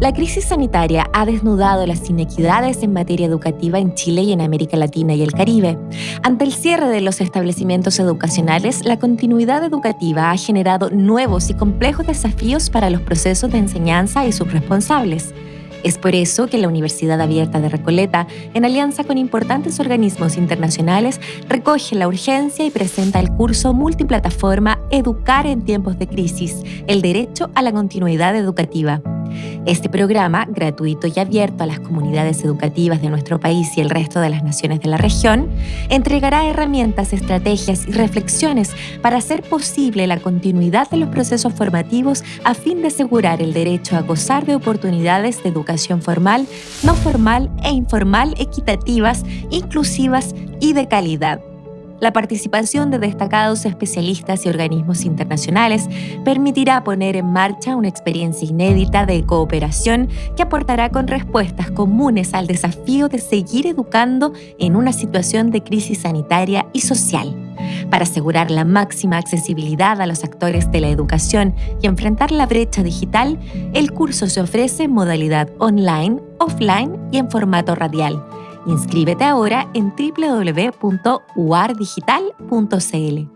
La crisis sanitaria ha desnudado las inequidades en materia educativa en Chile y en América Latina y el Caribe. Ante el cierre de los establecimientos educacionales, la continuidad educativa ha generado nuevos y complejos desafíos para los procesos de enseñanza y sus responsables. Es por eso que la Universidad Abierta de Recoleta, en alianza con importantes organismos internacionales, recoge la urgencia y presenta el curso multiplataforma Educar en tiempos de crisis, el derecho a la continuidad educativa. Este programa, gratuito y abierto a las comunidades educativas de nuestro país y el resto de las naciones de la región, entregará herramientas, estrategias y reflexiones para hacer posible la continuidad de los procesos formativos a fin de asegurar el derecho a gozar de oportunidades de educación formal, no formal e informal equitativas, inclusivas y de calidad. La participación de destacados especialistas y organismos internacionales permitirá poner en marcha una experiencia inédita de cooperación que aportará con respuestas comunes al desafío de seguir educando en una situación de crisis sanitaria y social. Para asegurar la máxima accesibilidad a los actores de la educación y enfrentar la brecha digital, el curso se ofrece en modalidad online, offline y en formato radial Inscríbete ahora en www.uardigital.cl.